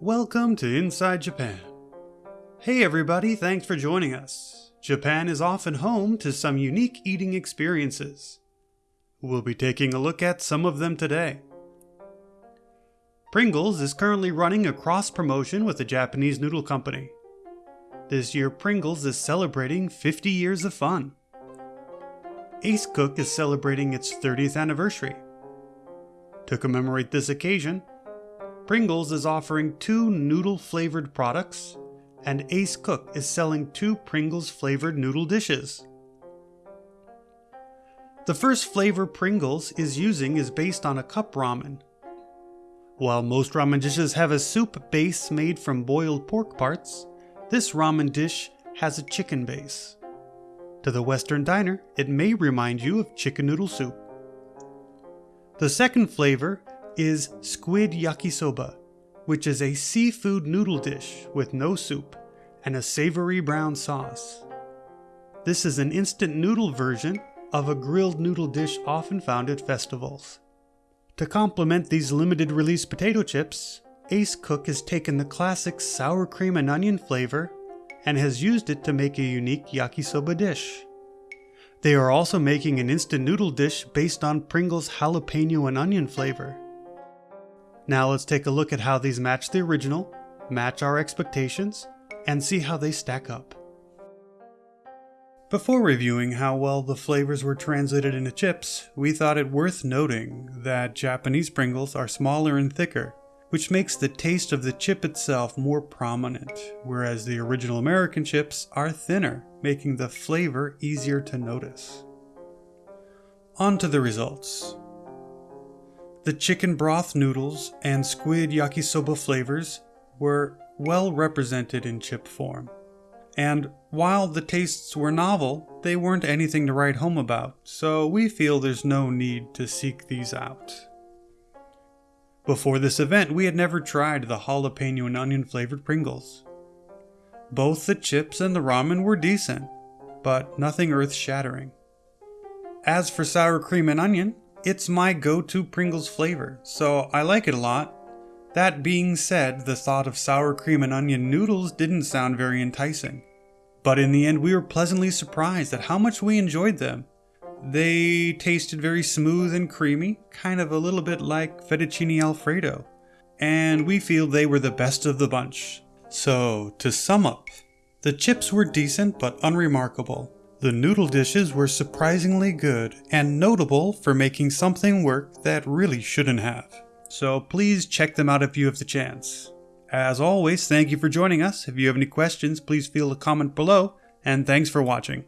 Welcome to Inside Japan. Hey everybody, thanks for joining us. Japan is often home to some unique eating experiences. We'll be taking a look at some of them today. Pringles is currently running a cross promotion with the Japanese noodle company. This year, Pringles is celebrating 50 years of fun. Ace Cook is celebrating its 30th anniversary. To commemorate this occasion, Pringles is offering two noodle flavored products, and Ace Cook is selling two Pringles flavored noodle dishes. The first flavor Pringles is using is based on a cup ramen. While most ramen dishes have a soup base made from boiled pork parts, this ramen dish has a chicken base. To the Western diner, it may remind you of chicken noodle soup. The second flavor is squid yakisoba, which is a seafood noodle dish with no soup and a savory brown sauce. This is an instant noodle version of a grilled noodle dish often found at festivals. To complement these limited release potato chips, Ace Cook has taken the classic sour cream and onion flavor and has used it to make a unique yakisoba dish. They are also making an instant noodle dish based on Pringles jalapeno and onion flavor. Now let's take a look at how these match the original, match our expectations, and see how they stack up. Before reviewing how well the flavors were translated into chips, we thought it worth noting that Japanese Pringles are smaller and thicker, which makes the taste of the chip itself more prominent, whereas the original American chips are thinner, making the flavor easier to notice. On to the results. The chicken broth noodles and squid yakisoba flavors were well represented in chip form. And while the tastes were novel, they weren't anything to write home about, so we feel there's no need to seek these out. Before this event, we had never tried the jalapeno and onion flavored Pringles. Both the chips and the ramen were decent, but nothing earth shattering. As for sour cream and onion, it's my go to Pringles flavor, so I like it a lot. That being said, the thought of sour cream and onion noodles didn't sound very enticing. But in the end, we were pleasantly surprised at how much we enjoyed them. They tasted very smooth and creamy, kind of a little bit like fettuccine alfredo, and we feel they were the best of the bunch. So, to sum up, the chips were decent but unremarkable. The noodle dishes were surprisingly good and notable for making something work that really shouldn't have. So please check them out if you have the chance. As always, thank you for joining us. If you have any questions, please feel to comment below, and thanks for watching.